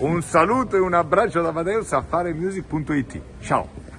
Un saluto e un abbraccio da Amadeus a faremusic.it. Ciao!